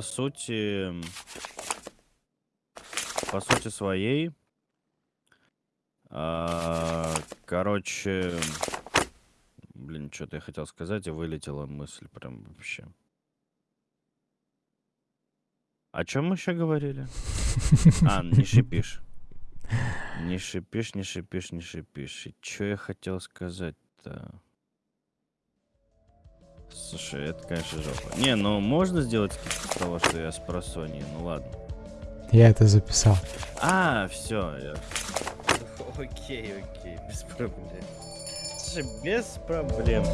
сути, по сути своей, а, короче, блин, что-то я хотел сказать, и вылетела мысль прям вообще. О чем мы еще говорили? А, не шипишь. Не шипишь, не шипишь, не шипишь. И что я хотел сказать-то? Слушай, это, конечно, жопа. Не, ну можно сделать скидку того, что я с просони. Ну ладно. Я это записал. А, все. Я... Окей, окей, без проблем. Слушай, без проблем.